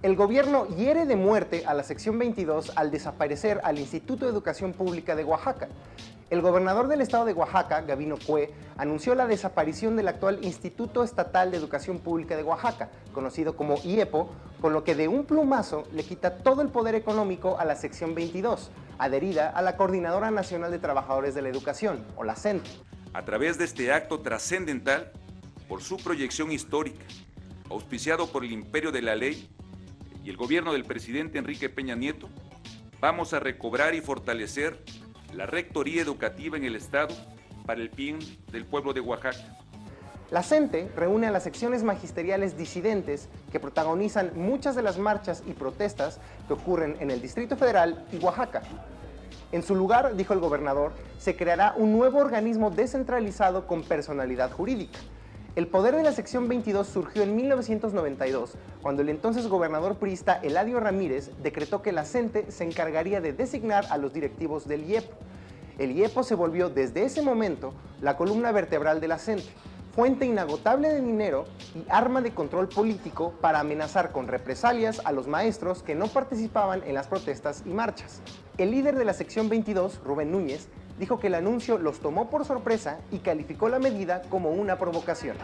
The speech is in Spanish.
El gobierno hiere de muerte a la sección 22 al desaparecer al Instituto de Educación Pública de Oaxaca. El gobernador del estado de Oaxaca, Gabino Cue, anunció la desaparición del actual Instituto Estatal de Educación Pública de Oaxaca, conocido como IEPO, con lo que de un plumazo le quita todo el poder económico a la sección 22, adherida a la Coordinadora Nacional de Trabajadores de la Educación, o la CENT. A través de este acto trascendental, por su proyección histórica, auspiciado por el imperio de la ley y el gobierno del presidente Enrique Peña Nieto, vamos a recobrar y fortalecer la Rectoría Educativa en el Estado para el bien del pueblo de Oaxaca. La CENTE reúne a las secciones magisteriales disidentes que protagonizan muchas de las marchas y protestas que ocurren en el Distrito Federal y Oaxaca. En su lugar, dijo el gobernador, se creará un nuevo organismo descentralizado con personalidad jurídica. El poder de la sección 22 surgió en 1992, cuando el entonces gobernador priista Eladio Ramírez decretó que la CENTE se encargaría de designar a los directivos del IEPO. El IEPO se volvió desde ese momento la columna vertebral de la CENTE, fuente inagotable de dinero y arma de control político para amenazar con represalias a los maestros que no participaban en las protestas y marchas. El líder de la sección 22, Rubén Núñez, dijo que el anuncio los tomó por sorpresa y calificó la medida como una provocación.